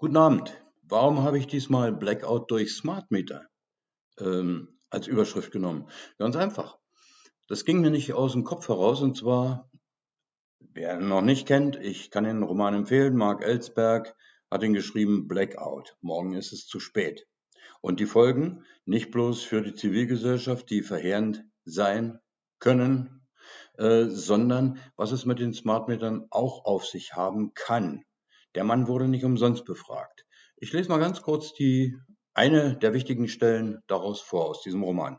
Guten Abend. Warum habe ich diesmal Blackout durch Smart Meter ähm, als Überschrift genommen? Ganz einfach. Das ging mir nicht aus dem Kopf heraus und zwar, wer ihn noch nicht kennt, ich kann den Roman empfehlen. Mark Ellsberg hat ihn geschrieben Blackout. Morgen ist es zu spät. Und die Folgen nicht bloß für die Zivilgesellschaft, die verheerend sein können, äh, sondern was es mit den Smart Metern auch auf sich haben kann. Der Mann wurde nicht umsonst befragt. Ich lese mal ganz kurz die eine der wichtigen Stellen daraus vor aus diesem Roman.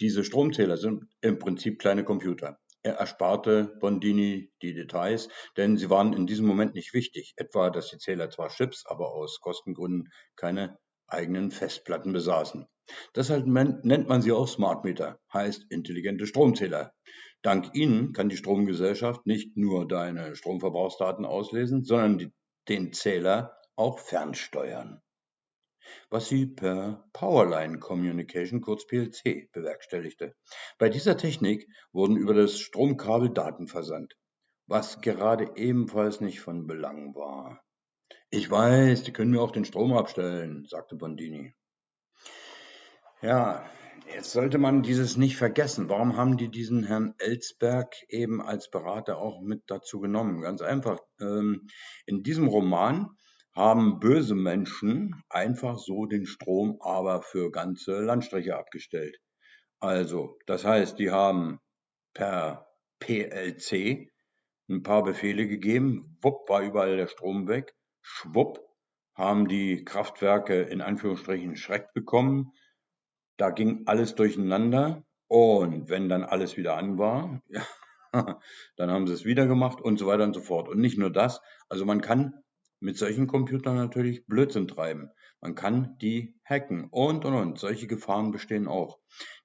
Diese Stromzähler sind im Prinzip kleine Computer. Er ersparte Bondini die Details, denn sie waren in diesem Moment nicht wichtig. Etwa, dass die Zähler zwar Chips, aber aus Kostengründen keine eigenen Festplatten besaßen. Deshalb nennt man sie auch Smart Meter, heißt intelligente Stromzähler. Dank ihnen kann die Stromgesellschaft nicht nur deine Stromverbrauchsdaten auslesen, sondern die den Zähler auch fernsteuern, was sie per Powerline Communication kurz PLC bewerkstelligte. Bei dieser Technik wurden über das Stromkabel Daten versandt, was gerade ebenfalls nicht von Belang war. Ich weiß, die können mir auch den Strom abstellen, sagte Bondini. Ja, Jetzt sollte man dieses nicht vergessen. Warum haben die diesen Herrn Ellsberg eben als Berater auch mit dazu genommen? Ganz einfach. Ähm, in diesem Roman haben böse Menschen einfach so den Strom aber für ganze Landstriche abgestellt. Also, das heißt, die haben per PLC ein paar Befehle gegeben, wupp war überall der Strom weg, schwupp haben die Kraftwerke in Anführungsstrichen Schreck bekommen, da ging alles durcheinander und wenn dann alles wieder an war, ja, dann haben sie es wieder gemacht und so weiter und so fort. Und nicht nur das, also man kann mit solchen Computern natürlich Blödsinn treiben. Man kann die hacken und und und. Solche Gefahren bestehen auch.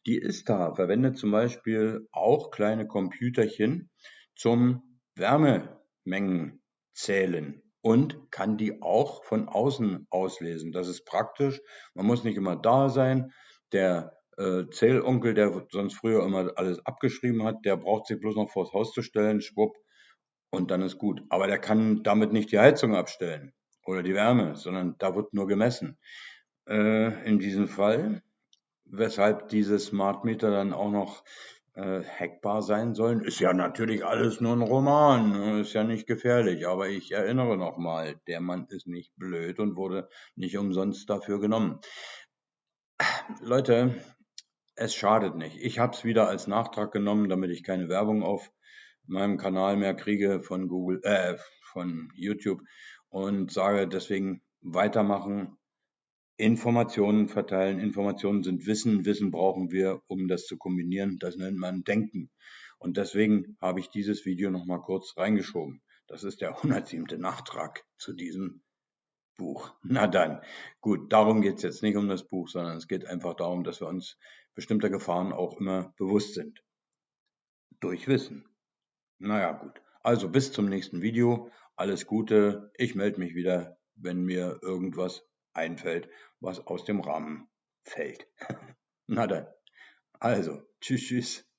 Die ISTA verwendet zum Beispiel auch kleine Computerchen zum Wärmemengen zählen und kann die auch von außen auslesen. Das ist praktisch. Man muss nicht immer da sein. Der äh, Zählonkel, der sonst früher immer alles abgeschrieben hat, der braucht sich bloß noch vors Haus zu stellen, schwupp, und dann ist gut. Aber der kann damit nicht die Heizung abstellen oder die Wärme, sondern da wird nur gemessen. Äh, in diesem Fall, weshalb diese Smart Meter dann auch noch äh, hackbar sein sollen, ist ja natürlich alles nur ein Roman, ne? ist ja nicht gefährlich. Aber ich erinnere nochmal, der Mann ist nicht blöd und wurde nicht umsonst dafür genommen. Leute, es schadet nicht. Ich habe es wieder als Nachtrag genommen, damit ich keine Werbung auf meinem Kanal mehr kriege von Google, äh, von YouTube und sage deswegen weitermachen, Informationen verteilen. Informationen sind Wissen, Wissen brauchen wir, um das zu kombinieren. Das nennt man Denken. Und deswegen habe ich dieses Video nochmal kurz reingeschoben. Das ist der 107. Nachtrag zu diesem Buch. Na dann, gut, darum geht es jetzt nicht um das Buch, sondern es geht einfach darum, dass wir uns bestimmter Gefahren auch immer bewusst sind. Durch Wissen. Naja, gut. Also bis zum nächsten Video. Alles Gute. Ich melde mich wieder, wenn mir irgendwas einfällt, was aus dem Rahmen fällt. Na dann. Also, tschüss, tschüss.